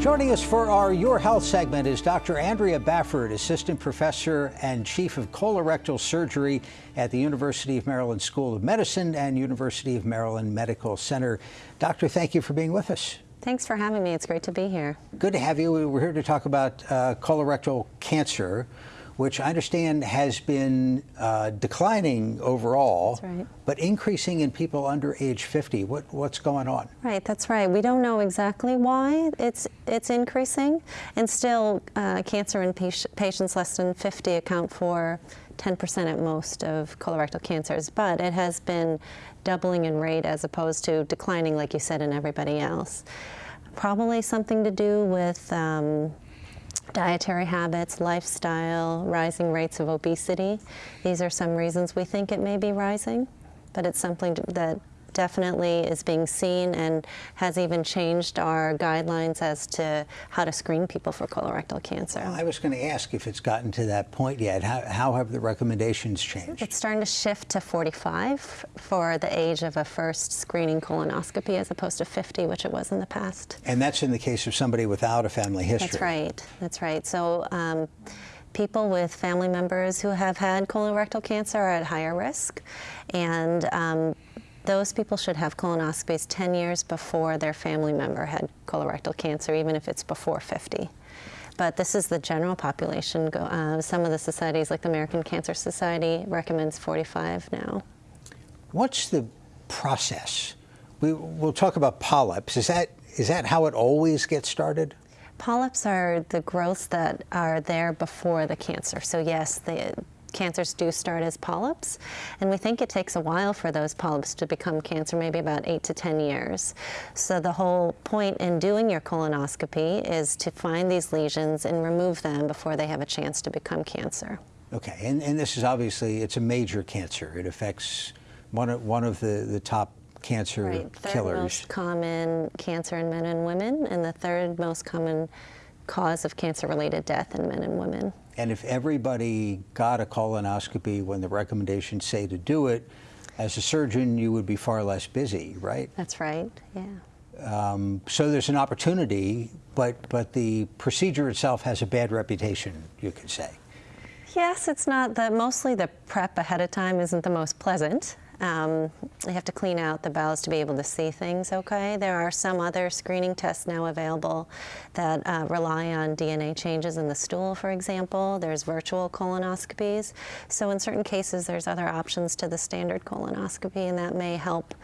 Joining us for our Your Health segment is Dr. Andrea Bafford, Assistant Professor and Chief of Colorectal Surgery at the University of Maryland School of Medicine and University of Maryland Medical Center. Doctor, thank you for being with us. Thanks for having me. It's great to be here. Good to have you. We're here to talk about uh, colorectal cancer which I understand has been uh, declining overall, right. but increasing in people under age 50. What, what's going on? Right, that's right. We don't know exactly why it's, it's increasing, and still uh, cancer in patients less than 50 account for 10% at most of colorectal cancers, but it has been doubling in rate as opposed to declining, like you said, in everybody else. Probably something to do with um, dietary habits, lifestyle, rising rates of obesity. These are some reasons we think it may be rising, but it's something that definitely is being seen and has even changed our guidelines as to how to screen people for colorectal cancer. I was going to ask if it's gotten to that point yet. How, how have the recommendations changed? It's starting to shift to 45 for the age of a first screening colonoscopy as opposed to 50, which it was in the past. And that's in the case of somebody without a family history. That's right. That's right. So. Um, people with family members who have had colorectal cancer are at higher risk, and um, those people should have colonoscopies 10 years before their family member had colorectal cancer, even if it's before 50. But this is the general population. Uh, some of the societies, like the American Cancer Society, recommends 45 now. What's the process? We, we'll talk about polyps. Is that, is that how it always gets started? Polyps are the growths that are there before the cancer. So yes, the, cancers do start as polyps, and we think it takes a while for those polyps to become cancer, maybe about eight to 10 years. So the whole point in doing your colonoscopy is to find these lesions and remove them before they have a chance to become cancer. Okay, and, and this is obviously, it's a major cancer. It affects one of, one of the, the top cancer right. Third killers. most common cancer in men and women, and the third most common cause of cancer-related death in men and women. And if everybody got a colonoscopy when the recommendations say to do it, as a surgeon, you would be far less busy, right? That's right, yeah. Um, so there's an opportunity, but, but the procedure itself has a bad reputation, you could say. Yes, it's not the, mostly the prep ahead of time isn't the most pleasant. Um, have to clean out the bowels to be able to see things okay. There are some other screening tests now available that uh, rely on DNA changes in the stool, for example. There's virtual colonoscopies. So in certain cases, there's other options to the standard colonoscopy, and that may help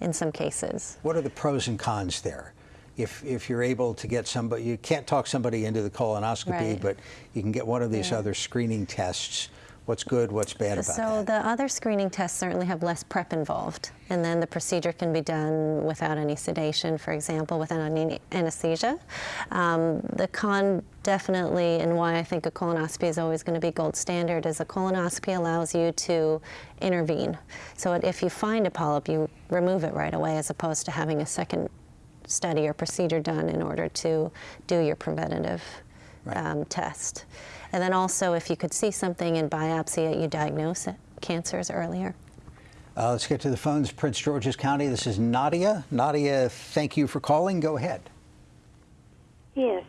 in some cases. What are the pros and cons there? If, if you're able to get somebody, you can't talk somebody into the colonoscopy, right. but you can get one of these yeah. other screening tests What's good, what's bad about so that? So the other screening tests certainly have less prep involved, and then the procedure can be done without any sedation, for example, without any anesthesia. Um, the con definitely, and why I think a colonoscopy is always going to be gold standard, is a colonoscopy allows you to intervene. So if you find a polyp, you remove it right away as opposed to having a second study or procedure done in order to do your preventative right. um, test. And then also, if you could see something in biopsy, you diagnose it, cancers earlier. Uh, let's get to the phones. Prince George's County, this is Nadia. Nadia, thank you for calling. Go ahead. Yes.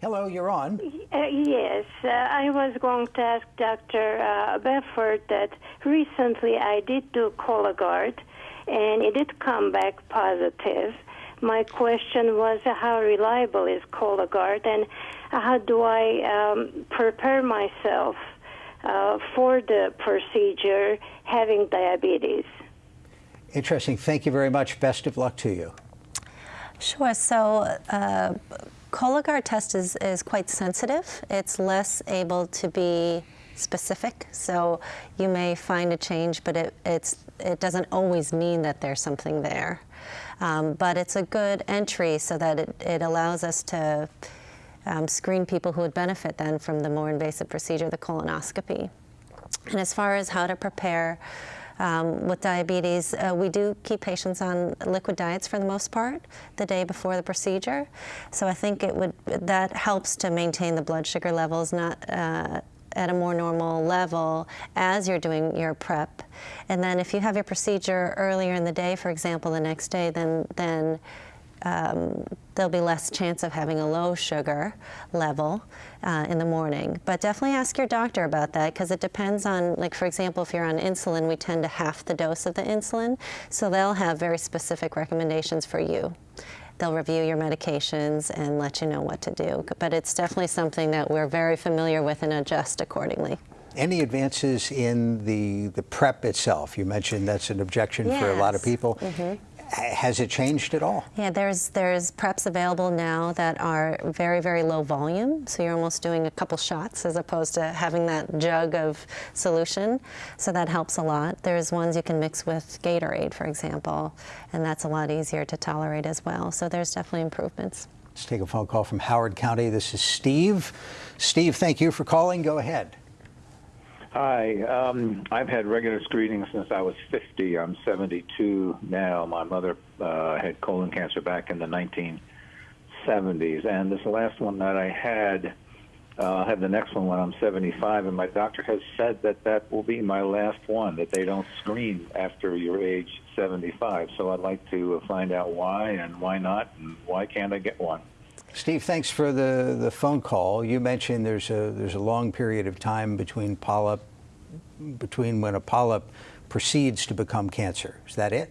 Hello, you're on. Uh, yes, uh, I was going to ask Dr. Uh, Bafford that recently I did do Cologuard, and it did come back positive. My question was how reliable is Cologuard, and how do I um, prepare myself uh, for the procedure having diabetes? Interesting. Thank you very much. Best of luck to you. Sure. So, uh, Cologuard test is, is quite sensitive. It's less able to be specific. So you may find a change, but it, it's, it doesn't always mean that there's something there. Um, but it's a good entry so that it, it allows us to um, screen people who would benefit then from the more invasive procedure, the colonoscopy. And as far as how to prepare um, with diabetes, uh, we do keep patients on liquid diets for the most part the day before the procedure. So I think it would that helps to maintain the blood sugar levels not uh, at a more normal level as you're doing your prep. And then if you have your procedure earlier in the day, for example, the next day, then then um, there'll be less chance of having a low sugar level uh, in the morning. But definitely ask your doctor about that because it depends on, like for example, if you're on insulin, we tend to half the dose of the insulin, so they'll have very specific recommendations for you. They'll review your medications and let you know what to do. But it's definitely something that we're very familiar with and adjust accordingly. Any advances in the, the prep itself? You mentioned that's an objection for a lot of Yes. people. Mm-hmm. Has it changed at all? Yeah, there's there's preps available now that are very very low volume, so you're almost doing a couple shots as opposed to having that jug of solution. So that helps a lot. There's ones you can mix with Gatorade, for example, and that's a lot easier to tolerate as well. So there's definitely improvements. Let's take a phone call from Howard County. This is Steve. Steve, thank you for calling. Go ahead. Hi. Um, I've had regular screenings since I was 50. I'm 72 now. My mother uh, had colon cancer back in the 1970s. And this last one that I had, uh, I'll have the next one when I'm 75. And my doctor has said that that will be my last one, that they don't screen after your age 75. So I'd like to find out why and why not, and why can't I get one? Steve, thanks for the, the phone call. You mentioned there's a there's a long period of time between polyp between when a polyp proceeds to become cancer. Is that it?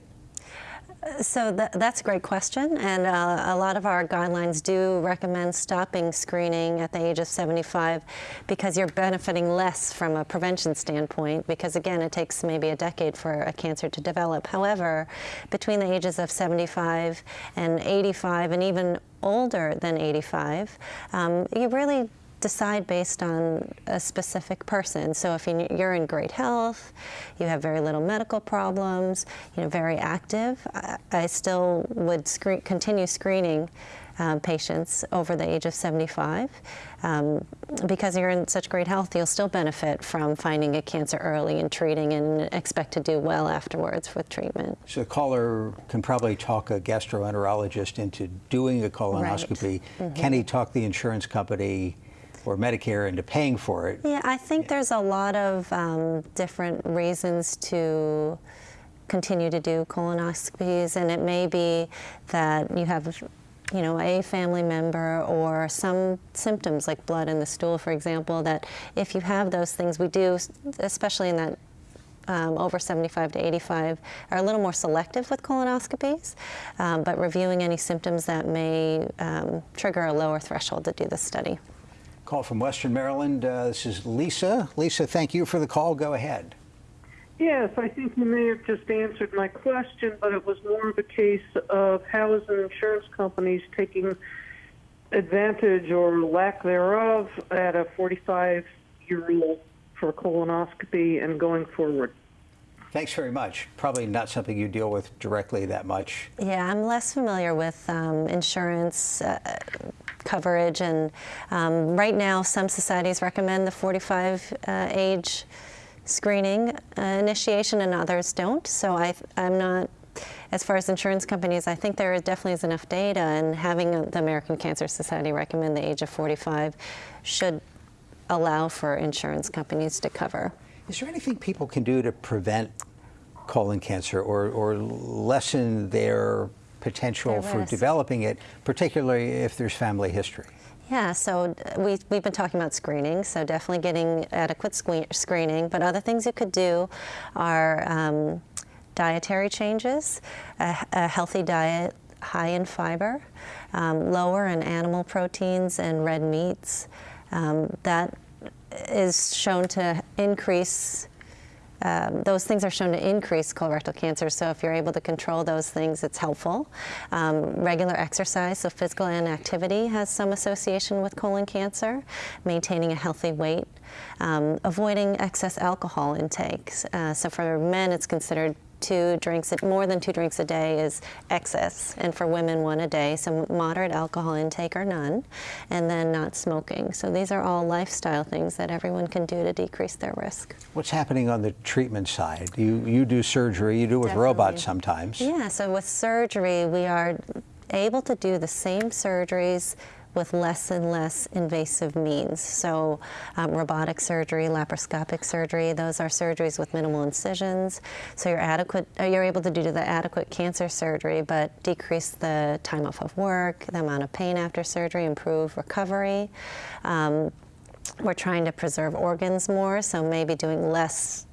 So tha that's a great question, and uh, a lot of our guidelines do recommend stopping screening at the age of 75 because you're benefiting less from a prevention standpoint because again it takes maybe a decade for a cancer to develop. However, between the ages of 75 and 85 and even older than 85, um, you really decide based on a specific person. So if you- you're in great health, you have very little medical problems, you know, very active, I, I still would screen, continue screening um, patients over the age of 75. Um, because you're in such great health, you'll still benefit from finding a cancer early and treating and expect to do well afterwards with treatment. So the caller can probably talk a gastroenterologist into doing a colonoscopy. Can he talk the insurance company or Medicare into paying for it? Yeah, I think there's a lot of um, different reasons to continue to do colonoscopies, and it may be that you have, you know, a family member or some symptoms like blood in the stool, for example, that if you have those things, we do, especially in that um, over 75 to 85 are a little more selective with colonoscopies, um, but reviewing any symptoms that may um, trigger a lower threshold to do the study. Call from Western Maryland. Uh, this is Lisa. Lisa, thank you for the call. Go ahead. Yes, I think you may have just answered my question, but it was more of a case of how is the insurance companies taking advantage or lack thereof at a 45 year old for colonoscopy and going forward. Thanks very much. Probably not something you deal with directly that much. Yeah, I'm less familiar with um, insurance uh, coverage, and um, right now, some societies recommend the 45 uh, age screening uh, initiation, and others don't. So I, I'm not. As far as insurance companies, I think there definitely is enough data, and having the American Cancer Society recommend the age of 45 should allow for insurance companies to cover. Is there anything people can do to prevent colon cancer or, or lessen their potential Their for developing it, particularly if there's family history? Yeah, so uh, we, we've been talking about screening, so definitely getting adequate screening. But other things you could do are um, dietary changes, a, a healthy diet high in fiber, um, lower in animal proteins and red meats. Um, that is shown to increase um, those things are shown to increase colorectal cancer. So if you're able to control those things, it's helpful. Um, regular exercise, so physical inactivity, has some association with colon cancer. Maintaining a healthy weight, um, avoiding excess alcohol intake. Uh, so for men, it's considered two drinks, more than two drinks a day is excess, and for women, one a day. So moderate alcohol intake or none, and then not smoking. So these are all lifestyle things that everyone can do to decrease their risk. What's happening on the treatment side? You, you do surgery, you do it with robots sometimes. Yeah, so with surgery, we are able to do the same surgeries with less and less invasive means. So, um, robotic surgery, laparoscopic surgery, those are surgeries with minimal incisions. So you're adequate, uh, you're able to do the adequate cancer surgery, but decrease the time off of work, the amount of pain after surgery, improve recovery. Um, we're trying to preserve organs more, so maybe doing less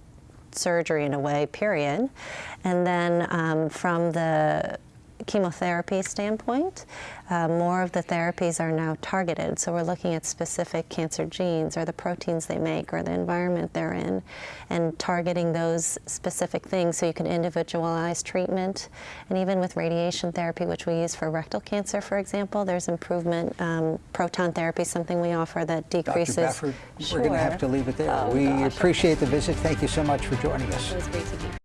surgery in a way, period. And then um, from the chemotherapy standpoint, uh, more of the therapies are now targeted. So we're looking at specific cancer genes or the proteins they make or the environment they're in and targeting those specific things so you can individualize treatment. And even with radiation therapy, which we use for rectal cancer, for example, there's improvement. Um, proton therapy is something we offer that decreases. Dr. Bafford, Sure. we're going to have to leave it there. Oh, we gosh. appreciate the visit. Thank you so much for joining us.